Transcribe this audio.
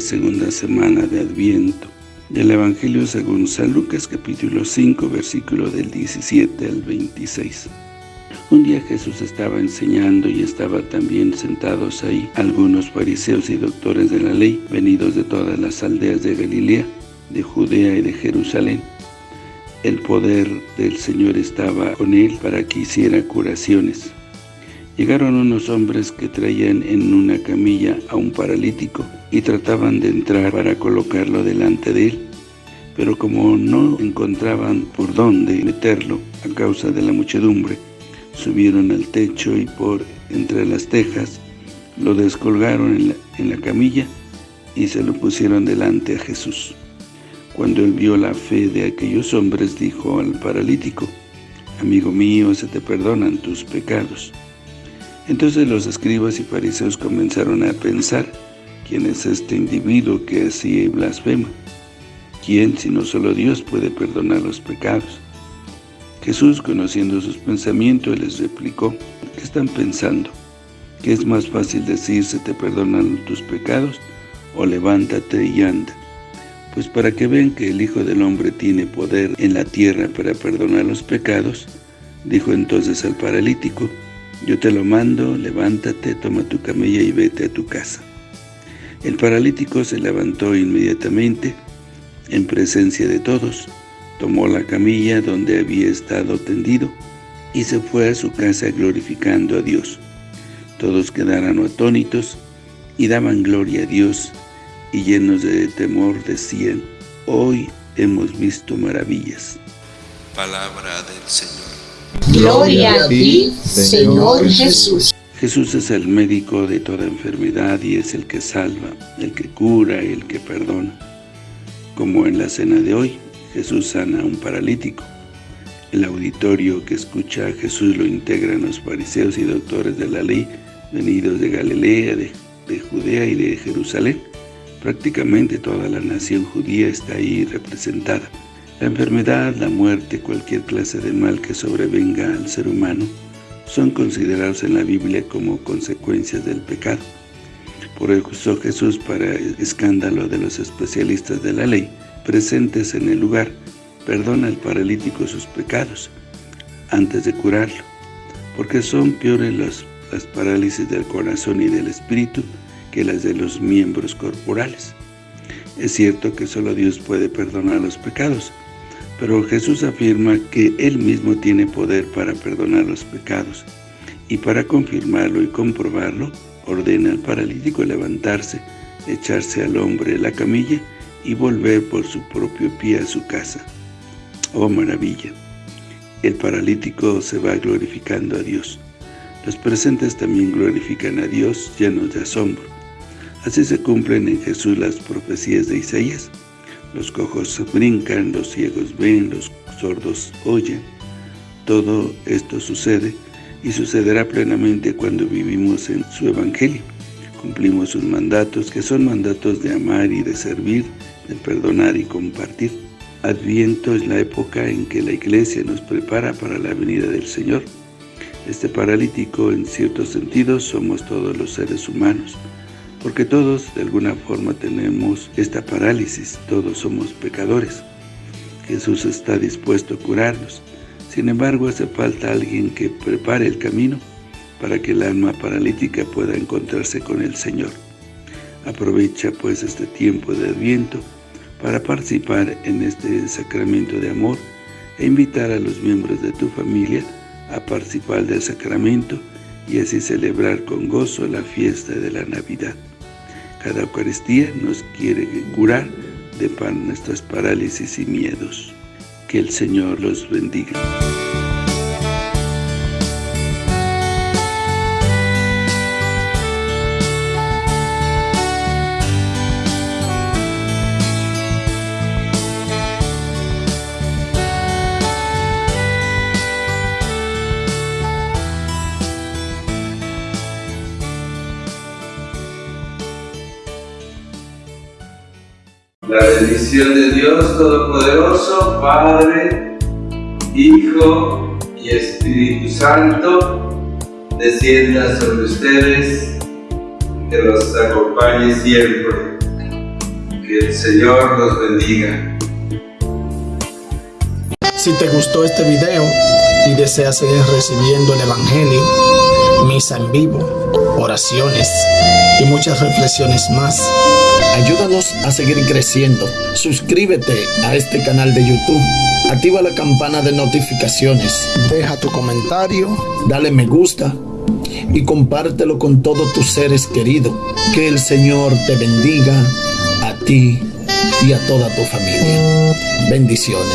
segunda semana de Adviento. Del Evangelio según San Lucas capítulo 5 versículo del 17 al 26. Un día Jesús estaba enseñando y estaba también sentados ahí algunos fariseos y doctores de la ley, venidos de todas las aldeas de Galilea, de Judea y de Jerusalén. El poder del Señor estaba con él para que hiciera curaciones. Llegaron unos hombres que traían en una camilla a un paralítico y trataban de entrar para colocarlo delante de él. Pero como no encontraban por dónde meterlo a causa de la muchedumbre, subieron al techo y por entre las tejas lo descolgaron en la, camilla y se lo pusieron delante a Jesús. Cuando él vio la fe de aquellos hombres, dijo al paralítico, Amigo mío, se te perdonan tus pecados. Entonces los escribas y fariseos comenzaron a pensar, ¿quién es este individuo que así blasfema? ¿Quién, si no solo Dios, puede perdonar los pecados? Jesús, conociendo sus pensamientos, les replicó, ¿qué están pensando? ¿Qué es más fácil decir, se te perdonan tus pecados, o levántate y anda? Pues para que vean que el Hijo del Hombre tiene poder en la tierra para perdonar los pecados, dijo entonces al paralítico, yo te lo mando, levántate, toma tu camilla y vete a tu casa. El paralítico se levantó inmediatamente, en presencia de todos, tomó la camilla donde había estado tendido y se fue a su casa glorificando a Dios. Todos quedaron atónitos y daban gloria a Dios y llenos de temor decían, hoy hemos visto maravillas. Palabra del Señor. Gloria a ti, Señor Jesús. Jesús es el médico de toda enfermedad y es el que salva, el que cura y el que perdona. Como en la cena de hoy, Jesús sana a un paralítico. El auditorio que escucha a Jesús lo integran los fariseos y doctores de la ley, venidos de Galilea, de, de Judea y de Jerusalén. Prácticamente toda la nación judía está ahí representada. La enfermedad, la muerte, cualquier clase de mal que sobrevenga al ser humano, son considerados en la Biblia como consecuencias del pecado. Por eso Jesús, para escándalo de los especialistas de la ley, presentes en el lugar, perdona al paralítico sus pecados antes de curarlo, porque son peores las, las parálisis del corazón y del espíritu que las de los miembros corporales. Es cierto que solo Dios puede perdonar los pecados, pero Jesús afirma que Él mismo tiene poder para perdonar los pecados, y para confirmarlo y comprobarlo, ordena al paralítico levantarse, echarse al hombre la camilla y volver por su propio pie a su casa. ¡Oh maravilla! El paralítico se va glorificando a Dios. Los presentes también glorifican a Dios llenos de asombro. Así se cumplen en Jesús las profecías de Isaías. Los cojos brincan, los ciegos ven, los sordos oyen. Todo esto sucede y sucederá plenamente cuando vivimos en su Evangelio. Cumplimos sus mandatos, que son mandatos de amar y de servir, de perdonar y compartir. Adviento es la época en que la Iglesia nos prepara para la venida del Señor. Este paralítico, en cierto sentido, somos todos los seres humanos, porque todos, de alguna forma, tenemos esta parálisis, todos somos pecadores. Jesús está dispuesto a curarnos, sin embargo, hace falta alguien que prepare el camino para que el alma paralítica pueda encontrarse con el Señor. Aprovecha pues este tiempo de Adviento para participar en este sacramento de amor e invitar a los miembros de tu familia a participar del sacramento y así celebrar con gozo la fiesta de la Navidad. Cada Eucaristía nos quiere curar de nuestras parálisis y miedos. Que el Señor los bendiga. La bendición de Dios Todopoderoso, Padre, Hijo y Espíritu Santo, descienda sobre ustedes, que los acompañe siempre. Que el Señor los bendiga. Si te gustó este video y deseas seguir recibiendo el Evangelio, misa en vivo, oraciones y muchas reflexiones más, ayúdanos a seguir creciendo. Suscríbete a este canal de YouTube, activa la campana de notificaciones, deja tu comentario, dale me gusta y compártelo con todos tus seres queridos. Que el Señor te bendiga a ti y a toda tu familia. Bendiciones.